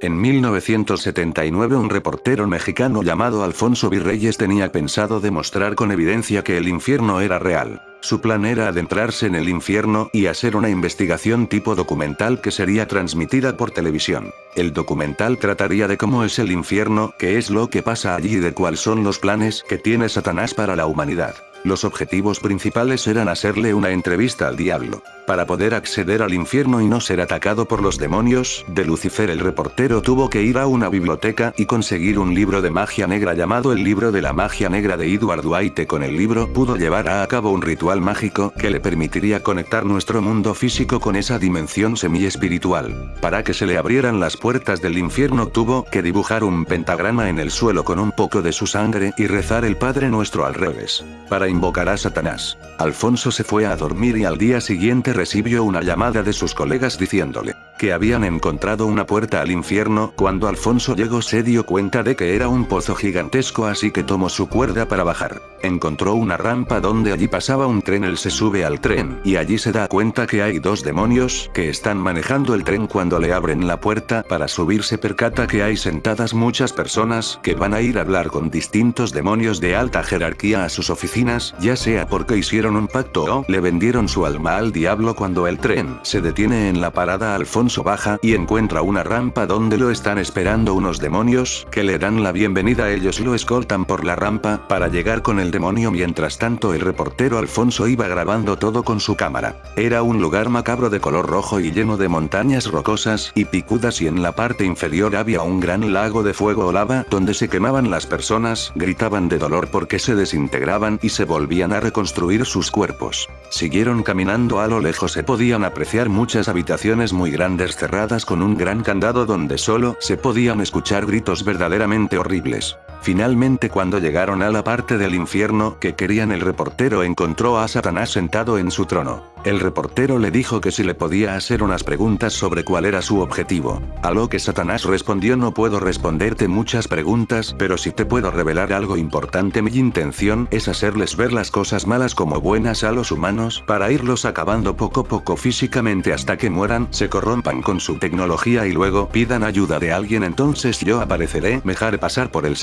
En 1979 un reportero mexicano llamado Alfonso Virreyes tenía pensado demostrar con evidencia que el infierno era real. Su plan era adentrarse en el infierno y hacer una investigación tipo documental que sería transmitida por televisión. El documental trataría de cómo es el infierno, qué es lo que pasa allí y de cuáles son los planes que tiene Satanás para la humanidad. Los objetivos principales eran hacerle una entrevista al diablo. Para poder acceder al infierno y no ser atacado por los demonios, de Lucifer el reportero tuvo que ir a una biblioteca y conseguir un libro de magia negra llamado el libro de la magia negra de Edward White con el libro pudo llevar a cabo un ritual mágico que le permitiría conectar nuestro mundo físico con esa dimensión semi-espiritual. Para que se le abrieran las puertas del infierno tuvo que dibujar un pentagrama en el suelo con un poco de su sangre y rezar el Padre Nuestro al revés. Para invocar a Satanás. Alfonso se fue a dormir y al día siguiente recibió una llamada de sus colegas diciéndole que habían encontrado una puerta al infierno, cuando Alfonso llegó se dio cuenta de que era un pozo gigantesco así que tomó su cuerda para bajar. Encontró una rampa donde allí pasaba un tren él se sube al tren y allí se da cuenta que hay dos demonios que están manejando el tren cuando le abren la puerta para subirse percata que hay sentadas muchas personas que van a ir a hablar con distintos demonios de alta jerarquía a sus oficinas, ya sea porque hicieron un pacto o le vendieron su alma al diablo cuando el tren se detiene en la parada Alfonso baja y encuentra una rampa donde lo están esperando unos demonios, que le dan la bienvenida ellos lo escoltan por la rampa, para llegar con el demonio mientras tanto el reportero Alfonso iba grabando todo con su cámara. Era un lugar macabro de color rojo y lleno de montañas rocosas y picudas y en la parte inferior había un gran lago de fuego o lava donde se quemaban las personas, gritaban de dolor porque se desintegraban y se volvían a reconstruir sus cuerpos. Siguieron caminando a lo lejos se podían apreciar muchas habitaciones muy grandes cerradas con un gran candado donde solo se podían escuchar gritos verdaderamente horribles. Finalmente cuando llegaron a la parte del infierno que querían el reportero encontró a Satanás sentado en su trono. El reportero le dijo que si le podía hacer unas preguntas sobre cuál era su objetivo. A lo que Satanás respondió no puedo responderte muchas preguntas pero si te puedo revelar algo importante mi intención es hacerles ver las cosas malas como buenas a los humanos para irlos acabando poco a poco físicamente hasta que mueran, se corrompan con su tecnología y luego pidan ayuda de alguien entonces yo apareceré, me pasar por el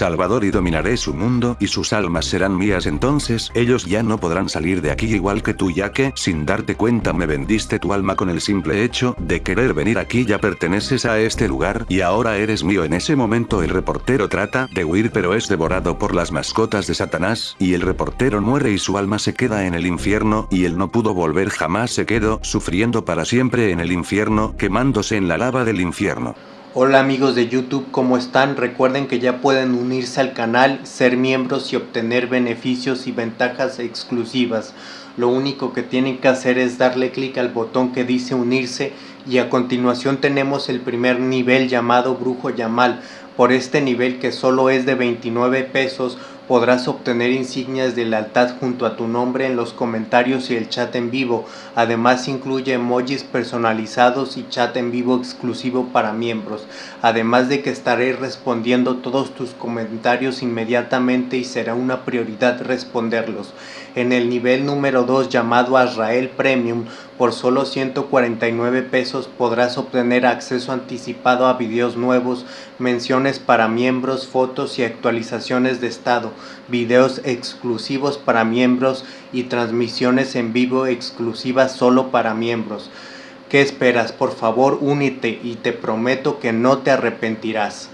y dominaré su mundo y sus almas serán mías. Entonces ellos ya no podrán salir de aquí igual que tú ya que, sin darte cuenta me vendiste tu alma con el simple hecho de querer venir aquí. Ya perteneces a este lugar y ahora eres mío. En ese momento el reportero trata de huir pero es devorado por las mascotas de Satanás y el reportero muere y su alma se queda en el infierno y él no pudo volver jamás se quedó sufriendo para siempre en el infierno quemándose en la lava del infierno. Hola amigos de YouTube, ¿cómo están? Recuerden que ya pueden unirse al canal, ser miembros y obtener beneficios y ventajas exclusivas. Lo único que tienen que hacer es darle clic al botón que dice unirse y a continuación tenemos el primer nivel llamado Brujo Yamal. Por este nivel que solo es de 29 pesos podrás obtener insignias de lealtad junto a tu nombre en los comentarios y el chat en vivo. Además incluye emojis personalizados y chat en vivo exclusivo para miembros. Además de que estaré respondiendo todos tus comentarios inmediatamente y será una prioridad responderlos. En el nivel número 2 llamado Azrael Premium por solo 149 pesos podrás obtener acceso anticipado a videos nuevos, menciones para miembros, fotos y actualizaciones de estado, videos exclusivos para miembros y transmisiones en vivo exclusivas solo para miembros. ¿Qué esperas? Por favor únete y te prometo que no te arrepentirás.